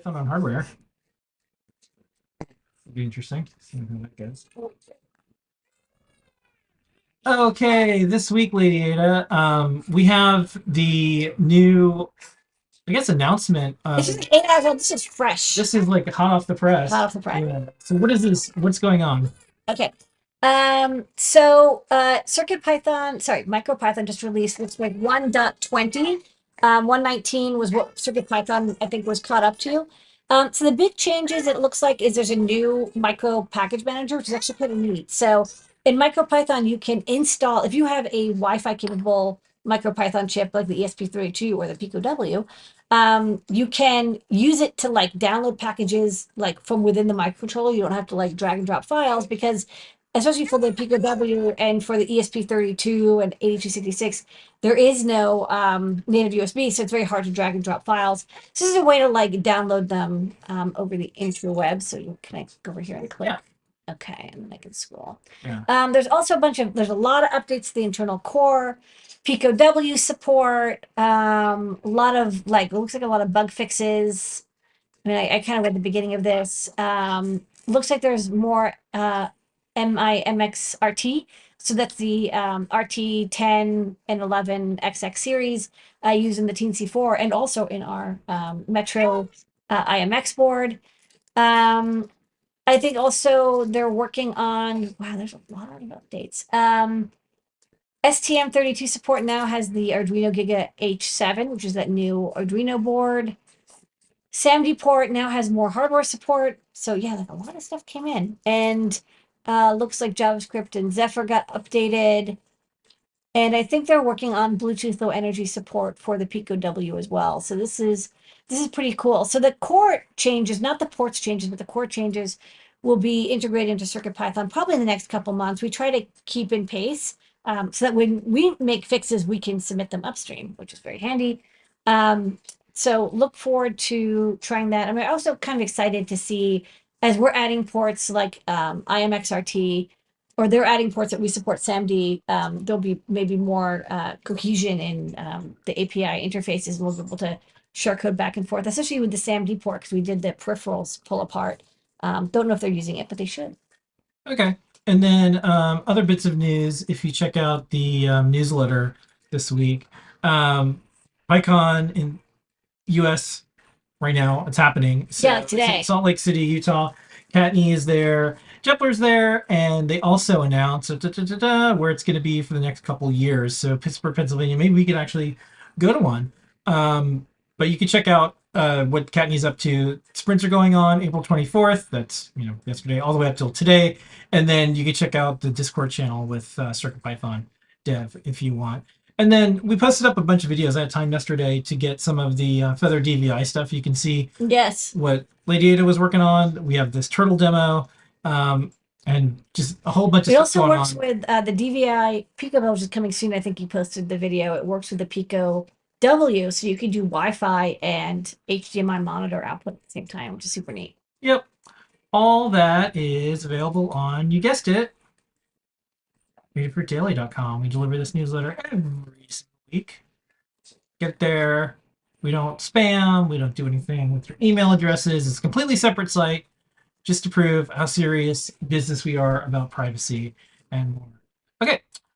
Python on hardware. It'll be interesting. See how that goes. Okay, this week, Lady Ada, um, we have the new, I guess, announcement. Of, This is eight hours old. This is fresh. this is like hot off the press. Hot off the press. Yeah. So what is this? What's going on? Okay. Um, so uh Circuit Python, sorry, MicroPython just released looks like 1.20. Um, 119 was what Circuit Python I think was caught up to. Um, so the big changes it looks like is there's a new micro package manager, which is actually pretty neat. So in MicroPython, you can install if you have a Wi-Fi capable MicroPython chip like the ESP32 or the Pico W, um, you can use it to like download packages like from within the microcontroller. You don't have to like drag and drop files because especially for the Pico W and for the ESP32 and 8266, there is no um, native USB, so it's very hard to drag and drop files. So this is a way to like download them um, over the interweb. So you can I go over here and click. Yeah. Okay, and then I can scroll. Yeah. Um, there's also a bunch of there's a lot of updates to the internal core, Pico W support, um, a lot of like looks like a lot of bug fixes. I mean, I, I kind of read the beginning of this. Um, looks like there's more uh, MIMX RT. So that's the um, RT 10 and 11 XX series uh, used in the Teensy 4 and also in our um, Metro uh, IMX board. Um, I think also they're working on, wow, there's a lot of updates. Um, STM32 support now has the Arduino Giga H7, which is that new Arduino board. SAMD port now has more hardware support. So yeah, like a lot of stuff came in. And uh, looks like JavaScript and Zephyr got updated. And I think they're working on Bluetooth Low Energy support for the Pico W as well. So this is this is pretty cool. So the core changes, not the ports changes, but the core changes will be integrated into CircuitPython probably in the next couple months. We try to keep in pace um, so that when we make fixes, we can submit them upstream, which is very handy. Um, so look forward to trying that. I'm also kind of excited to see as we're adding ports like um, IMXRT, or they're adding ports that we support SAMD, um, there'll be maybe more uh, cohesion in um, the API interfaces, and we'll be able to share code back and forth, especially with the SAMD port, because we did the peripherals pull apart. Um, don't know if they're using it, but they should. Okay. And then um, other bits of news, if you check out the um, newsletter this week, um, PyCon in US right now, it's happening. So Yeah, today. Salt Lake City, Utah. Kattni is there. Jepler's there. And they also announced da, da, da, where it's going to be for the next couple years. So Pittsburgh, Pennsylvania, maybe we could actually go to one. Um, but you can check out uh, what Kattni's up to. Sprints are going on April 24th. That's, you know, yesterday all the way up till today. And then you can check out the Discord channel with uh, CircuitPython dev if you want. And then we posted up a bunch of videos. I had time yesterday to get some of the uh, Feather DVI stuff. You can see Yes. what Lady Ada was working on. We have this turtle demo um, and just a whole bunch of It stuff also works on. with uh, the DVI PiCowbell, which is coming soon. I think you posted the video. It works with the Pico W, so you can do Wi-Fi and HDMI monitor output at the same time, which is super neat. Yep. All that is available on, you guessed it, adafruitdaily.com. We deliver this newsletter every week. Get there. We don't spam. We don't do anything with your email addresses. It's a completely separate site just to prove how serious business we are about privacy and more. Okay.